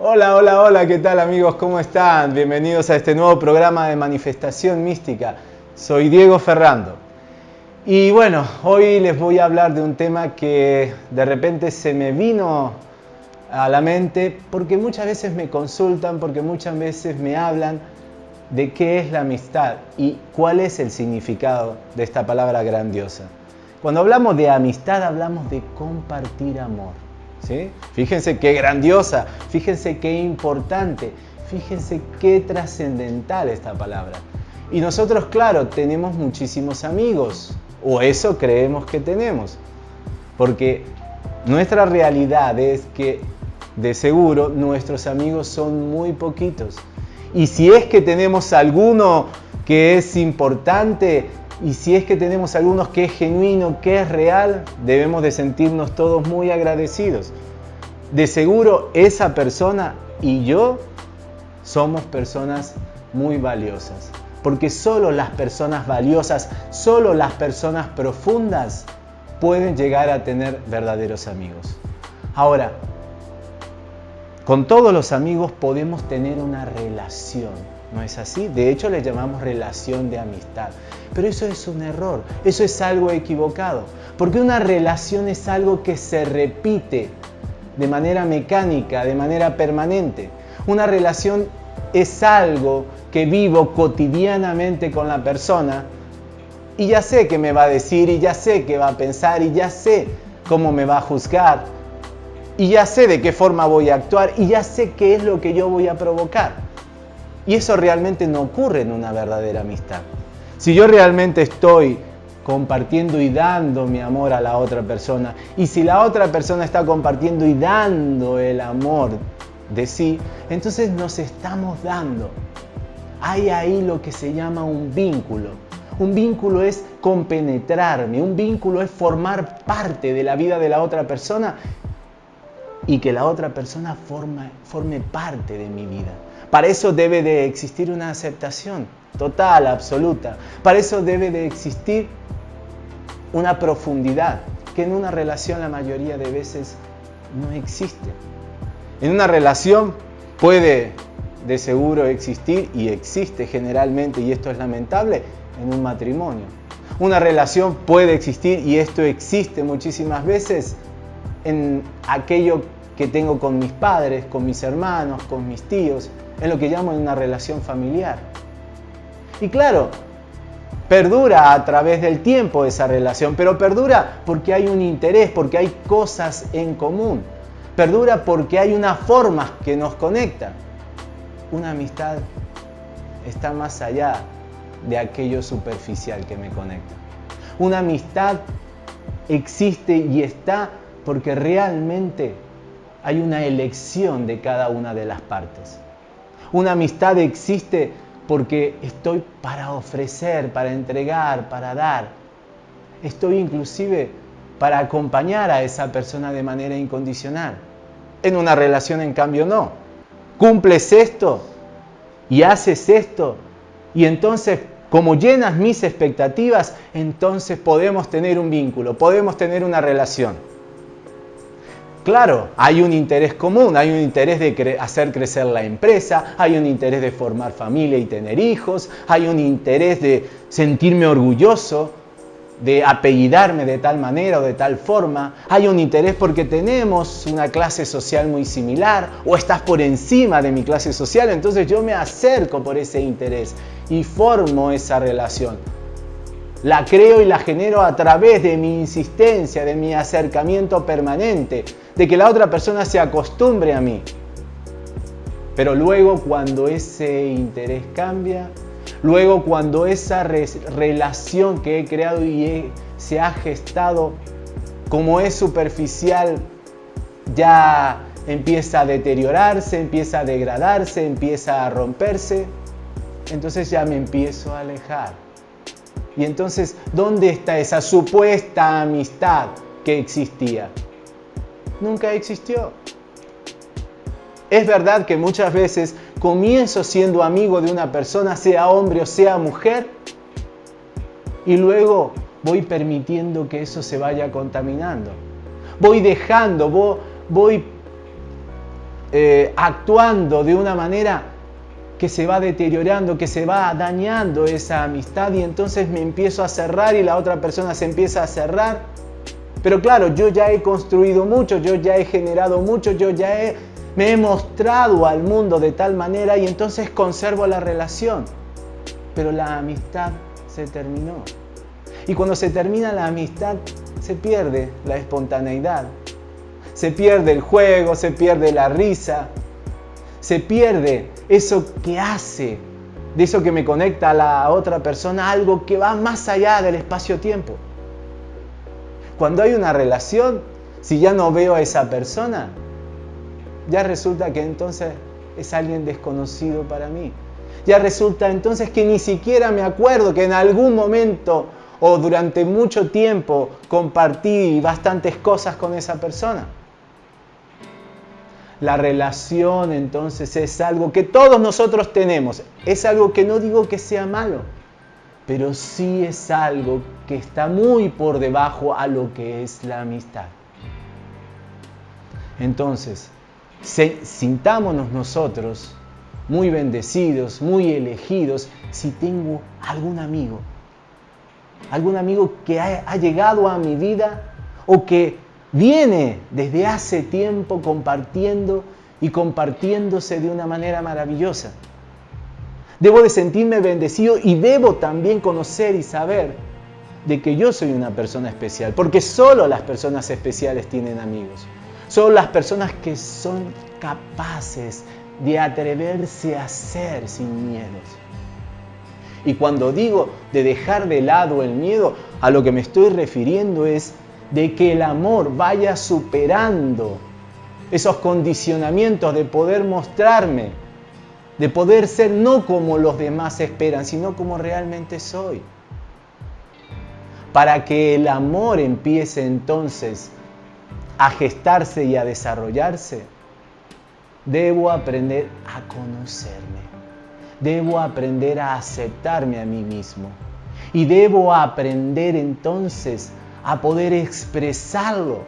Hola, hola, hola, ¿qué tal amigos? ¿Cómo están? Bienvenidos a este nuevo programa de Manifestación Mística. Soy Diego Ferrando. Y bueno, hoy les voy a hablar de un tema que de repente se me vino a la mente porque muchas veces me consultan, porque muchas veces me hablan de qué es la amistad y cuál es el significado de esta palabra grandiosa. Cuando hablamos de amistad hablamos de compartir amor. Fíjense qué grandiosa, fíjense qué importante, fíjense qué trascendental esta palabra. Y nosotros, claro, tenemos muchísimos amigos, o eso creemos que tenemos, porque nuestra realidad es que de seguro nuestros amigos son muy poquitos. Y si es que tenemos alguno que es importante, y si es que tenemos algunos que es genuino, que es real, debemos de sentirnos todos muy agradecidos. De seguro esa persona y yo somos personas muy valiosas. Porque solo las personas valiosas, solo las personas profundas pueden llegar a tener verdaderos amigos. Ahora, con todos los amigos podemos tener una relación ¿No es así? De hecho le llamamos relación de amistad. Pero eso es un error, eso es algo equivocado. Porque una relación es algo que se repite de manera mecánica, de manera permanente. Una relación es algo que vivo cotidianamente con la persona y ya sé qué me va a decir y ya sé qué va a pensar y ya sé cómo me va a juzgar y ya sé de qué forma voy a actuar y ya sé qué es lo que yo voy a provocar. Y eso realmente no ocurre en una verdadera amistad. Si yo realmente estoy compartiendo y dando mi amor a la otra persona, y si la otra persona está compartiendo y dando el amor de sí, entonces nos estamos dando. Hay ahí lo que se llama un vínculo. Un vínculo es compenetrarme, un vínculo es formar parte de la vida de la otra persona y que la otra persona forme parte de mi vida. Para eso debe de existir una aceptación total, absoluta. Para eso debe de existir una profundidad que en una relación la mayoría de veces no existe. En una relación puede de seguro existir y existe generalmente, y esto es lamentable, en un matrimonio. Una relación puede existir y esto existe muchísimas veces en aquello que tengo con mis padres, con mis hermanos, con mis tíos, en lo que llamo una relación familiar. Y claro, perdura a través del tiempo esa relación, pero perdura porque hay un interés, porque hay cosas en común. Perdura porque hay una forma que nos conecta. Una amistad está más allá de aquello superficial que me conecta. Una amistad existe y está porque realmente hay una elección de cada una de las partes. Una amistad existe porque estoy para ofrecer, para entregar, para dar. Estoy inclusive para acompañar a esa persona de manera incondicional. En una relación, en cambio, no. Cumples esto y haces esto y entonces, como llenas mis expectativas, entonces podemos tener un vínculo, podemos tener una relación. Claro, hay un interés común, hay un interés de hacer crecer la empresa, hay un interés de formar familia y tener hijos, hay un interés de sentirme orgulloso, de apellidarme de tal manera o de tal forma, hay un interés porque tenemos una clase social muy similar o estás por encima de mi clase social, entonces yo me acerco por ese interés y formo esa relación. La creo y la genero a través de mi insistencia, de mi acercamiento permanente, de que la otra persona se acostumbre a mí. Pero luego cuando ese interés cambia, luego cuando esa relación que he creado y se ha gestado, como es superficial, ya empieza a deteriorarse, empieza a degradarse, empieza a romperse, entonces ya me empiezo a alejar. Y entonces, ¿dónde está esa supuesta amistad que existía? Nunca existió. Es verdad que muchas veces comienzo siendo amigo de una persona, sea hombre o sea mujer, y luego voy permitiendo que eso se vaya contaminando. voy dejando, voy, eh, actuando de una manera que se va deteriorando, que se va dañando esa amistad y entonces me empiezo a cerrar y la otra persona se empieza a cerrar. Pero claro, yo ya he construido mucho, yo ya he generado mucho, yo ya he, me he mostrado al mundo de tal manera y entonces conservo la relación. Pero la amistad se terminó. Y cuando se termina la amistad, se pierde la espontaneidad. Se pierde el juego, se pierde la risa, se pierde eso que hace, de eso que me conecta a la otra persona, algo que va más allá del espacio-tiempo. Cuando hay una relación, si ya no veo a esa persona, ya resulta que entonces es alguien desconocido para mí. Ya resulta entonces que ni siquiera me acuerdo que en algún momento o durante mucho tiempo compartí bastantes cosas con esa persona. La relación entonces es algo que todos nosotros tenemos. Es algo que no digo que sea malo, pero sí es algo que está muy por debajo a lo que es la amistad. Entonces, sintámonos nosotros muy bendecidos, muy elegidos, si tengo algún amigo, algún amigo que ha, ha llegado a mi vida o que viene desde hace tiempo compartiendo y compartiéndose de una manera maravillosa. Debo de sentirme bendecido y debo también conocer y saber de que yo soy una persona especial, porque solo las personas especiales tienen amigos. Solo las personas que son capaces de atreverse a ser sin miedos. Y cuando digo de dejar de lado el miedo, a lo que me estoy refiriendo es de que el amor vaya superando esos condicionamientos de poder mostrarme, de poder ser no como los demás esperan, sino como realmente soy. Para que el amor empiece entonces a gestarse y a desarrollarse, debo aprender a conocerme. Debo aprender a aceptarme a mí mismo. Y debo aprender entonces a poder expresarlo.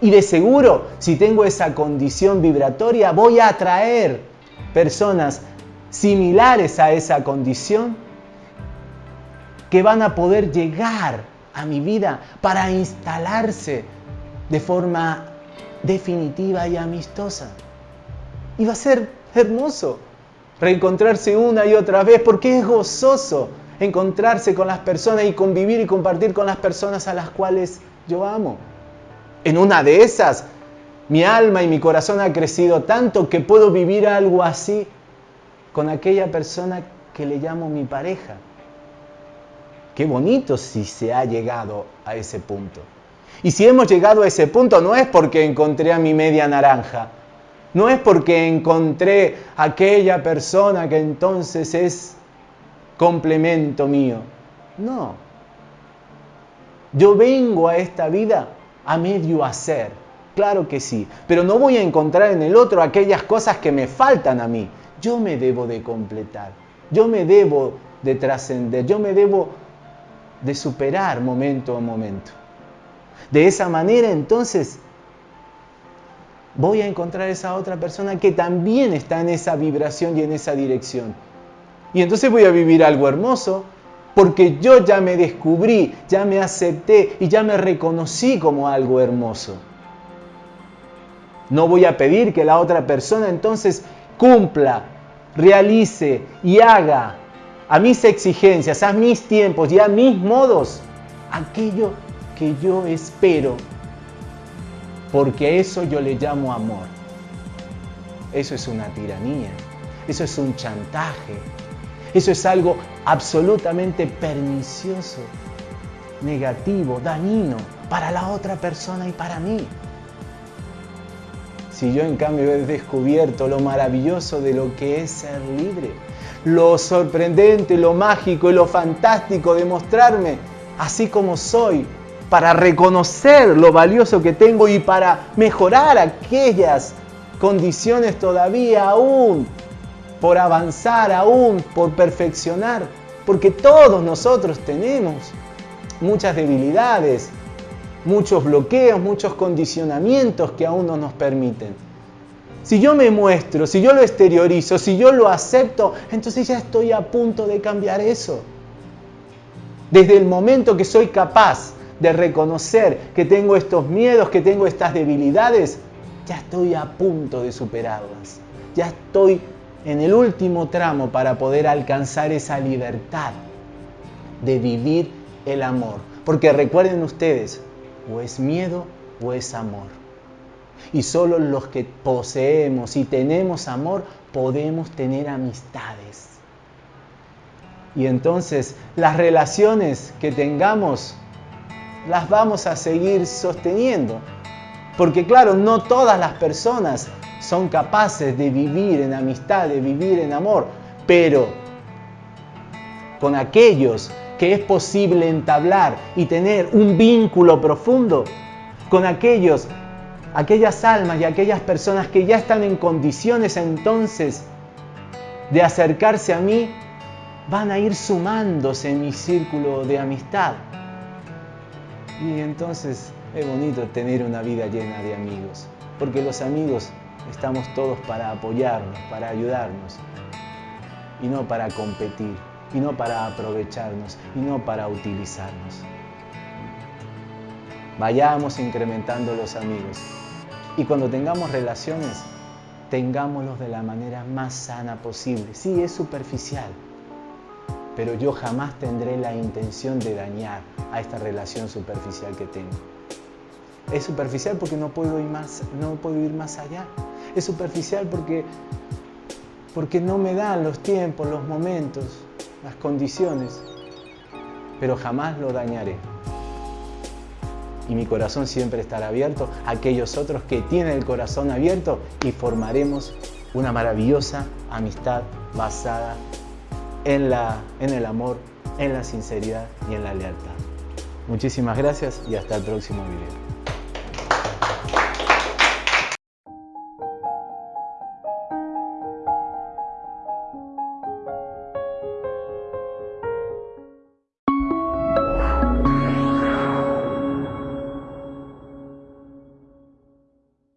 Y de seguro, si tengo esa condición vibratoria, voy a atraer personas similares a esa condición que van a poder llegar a mi vida para instalarse de forma definitiva y amistosa. Y va a ser hermoso reencontrarse una y otra vez porque es gozoso encontrarse con las personas y convivir y compartir con las personas a las cuales yo amo. En una de esas, mi alma y mi corazón ha crecido tanto que puedo vivir algo así con aquella persona que le llamo mi pareja. Qué bonito si se ha llegado a ese punto. Y si hemos llegado a ese punto no es porque encontré a mi media naranja, no es porque encontré aquella persona que entonces es complemento mío. No. Yo vengo a esta vida a medio hacer. Claro que sí. Pero no voy a encontrar en el otro aquellas cosas que me faltan a mí. Yo me debo de completar. Yo me debo de trascender. Yo me debo de superar momento a momento. De esa manera entonces voy a encontrar esa otra persona que también está en esa vibración y en esa dirección. Y entonces voy a vivir algo hermoso porque yo ya me descubrí, ya me acepté y ya me reconocí como algo hermoso. No voy a pedir que la otra persona entonces cumpla, realice y haga a mis exigencias, a mis tiempos y a mis modos aquello que yo espero porque eso yo le llamo amor. Eso es una tiranía, eso es un chantaje, eso es algo absolutamente pernicioso, negativo, dañino para la otra persona y para mí. Si yo en cambio he descubierto lo maravilloso de lo que es ser libre, lo sorprendente, lo mágico y lo fantástico de mostrarme así como soy, para reconocer lo valioso que tengo y para mejorar aquellas condiciones todavía aún por avanzar, aún por perfeccionar, porque todos nosotros tenemos muchas debilidades muchos bloqueos, muchos condicionamientos que aún no nos permiten. Si yo me muestro, si yo lo exteriorizo, si yo lo acepto, entonces ya estoy a punto de cambiar eso. Desde el momento que soy capaz de reconocer que tengo estos miedos, que tengo estas debilidades, ya estoy a punto de superarlas. Ya estoy en el último tramo para poder alcanzar esa libertad de vivir el amor. Porque recuerden ustedes, o es miedo o es amor. Y solo los que poseemos y tenemos amor podemos tener amistades. Y entonces las relaciones que tengamos las vamos a seguir sosteniendo. Porque claro, no todas las personas son capaces de vivir en amistad, de vivir en amor, pero con aquellos que es posible entablar y tener un vínculo profundo, con aquellos, aquellas almas y aquellas personas que ya están en condiciones entonces de acercarse a mí, van a ir sumándose en mi círculo de amistad. Y entonces es bonito tener una vida llena de amigos, porque los amigos estamos todos para apoyarnos, para ayudarnos, y no para competir, y no para aprovecharnos, y no para utilizarnos. Vayamos incrementando los amigos, y cuando tengamos relaciones, tengámoslos de la manera más sana posible. Sí, es superficial, pero yo jamás tendré la intención de dañar a esta relación superficial que tengo. Es superficial porque no puedo ir más, no puedo ir más allá. Es superficial porque, porque no me dan los tiempos, los momentos, las condiciones, pero jamás lo dañaré. Y mi corazón siempre estará abierto a aquellos otros que tienen el corazón abierto y formaremos una maravillosa amistad basada en, la, en el amor, en la sinceridad y en la lealtad. Muchísimas gracias y hasta el próximo video.